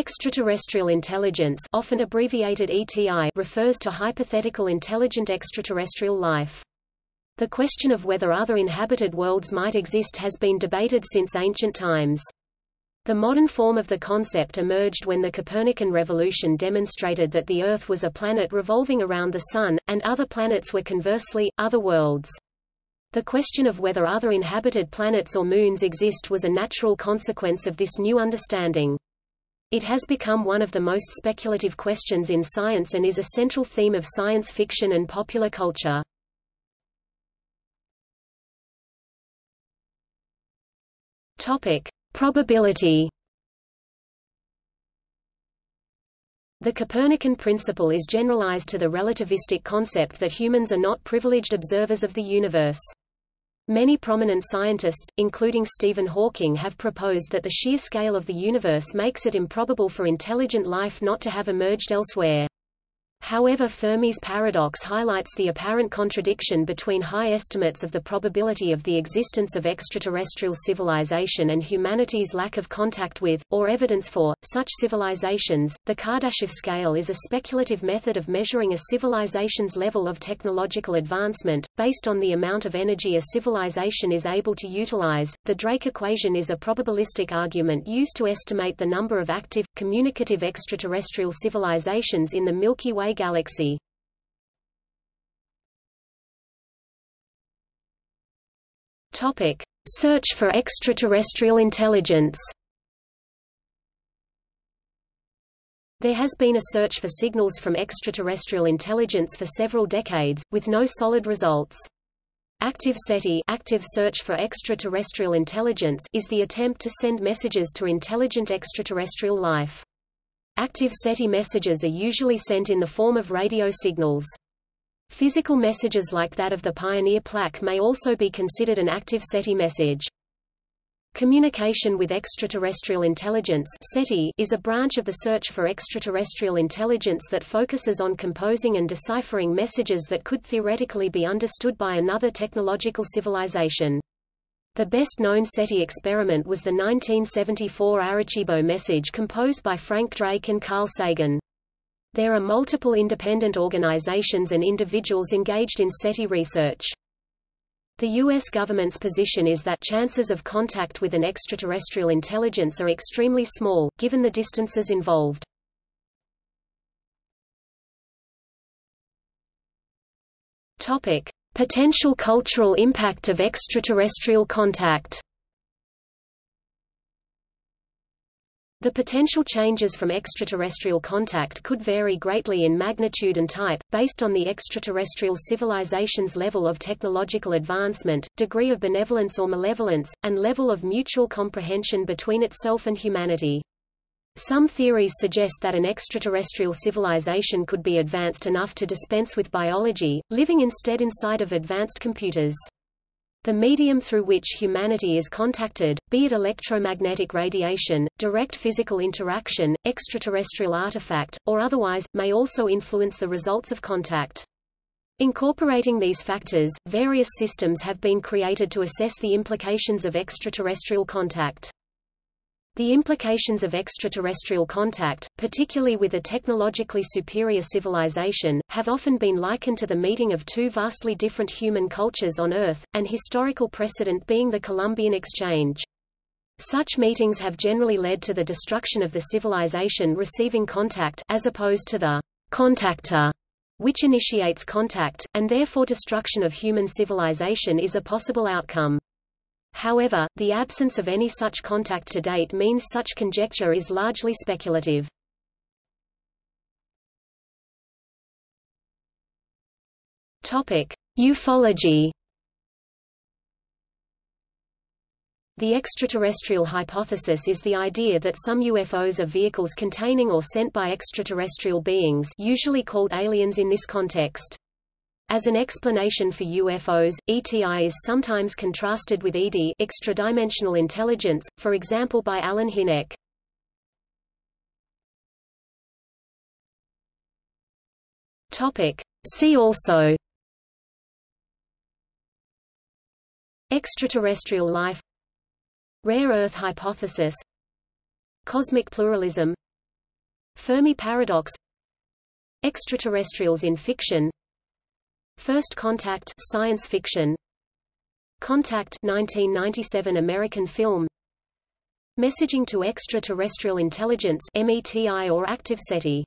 Extraterrestrial intelligence often abbreviated ETI refers to hypothetical intelligent extraterrestrial life. The question of whether other inhabited worlds might exist has been debated since ancient times. The modern form of the concept emerged when the Copernican revolution demonstrated that the Earth was a planet revolving around the Sun, and other planets were conversely, other worlds. The question of whether other inhabited planets or moons exist was a natural consequence of this new understanding. It has become one of the most speculative questions in science and is a central theme of science fiction and popular culture. Topic: Probability. The Copernican principle is generalized to the relativistic concept that humans are not privileged observers of the universe. Many prominent scientists, including Stephen Hawking have proposed that the sheer scale of the universe makes it improbable for intelligent life not to have emerged elsewhere. However Fermi's paradox highlights the apparent contradiction between high estimates of the probability of the existence of extraterrestrial civilization and humanity's lack of contact with, or evidence for, such civilizations. The Kardashev scale is a speculative method of measuring a civilization's level of technological advancement, based on the amount of energy a civilization is able to utilize. The Drake equation is a probabilistic argument used to estimate the number of active, communicative extraterrestrial civilizations in the Milky Way galaxy. Topic: Search for extraterrestrial intelligence. There has been a search for signals from extraterrestrial intelligence for several decades, with no solid results. Active SETI active search for extraterrestrial intelligence is the attempt to send messages to intelligent extraterrestrial life. Active SETI messages are usually sent in the form of radio signals. Physical messages like that of the Pioneer plaque may also be considered an active SETI message. Communication with extraterrestrial intelligence CETI is a branch of the search for extraterrestrial intelligence that focuses on composing and deciphering messages that could theoretically be understood by another technological civilization. The best-known SETI experiment was the 1974 Arecibo message composed by Frank Drake and Carl Sagan. There are multiple independent organizations and individuals engaged in SETI research. The U.S. government's position is that chances of contact with an extraterrestrial intelligence are extremely small, given the distances involved. Topic. Potential cultural impact of extraterrestrial contact The potential changes from extraterrestrial contact could vary greatly in magnitude and type, based on the extraterrestrial civilization's level of technological advancement, degree of benevolence or malevolence, and level of mutual comprehension between itself and humanity. Some theories suggest that an extraterrestrial civilization could be advanced enough to dispense with biology, living instead inside of advanced computers. The medium through which humanity is contacted, be it electromagnetic radiation, direct physical interaction, extraterrestrial artifact, or otherwise, may also influence the results of contact. Incorporating these factors, various systems have been created to assess the implications of extraterrestrial contact. The implications of extraterrestrial contact, particularly with a technologically superior civilization, have often been likened to the meeting of two vastly different human cultures on Earth, an historical precedent being the Columbian Exchange. Such meetings have generally led to the destruction of the civilization receiving contact as opposed to the contactor, which initiates contact, and therefore destruction of human civilization is a possible outcome. However, the absence of any such contact to date means such conjecture is largely speculative. Topic: Ufology. The extraterrestrial hypothesis is the idea that some UFOs are vehicles containing or sent by extraterrestrial beings usually called aliens in this context. As an explanation for UFOs, ETI is sometimes contrasted with ED extradimensional intelligence, for example by Allen Hynek. Topic. See also. Extraterrestrial life. Rare Earth hypothesis. Cosmic pluralism. Fermi paradox. Extraterrestrials in fiction First Contact science fiction. Contact 1997 American film. Messaging to Extraterrestrial Intelligence METI or Active SETI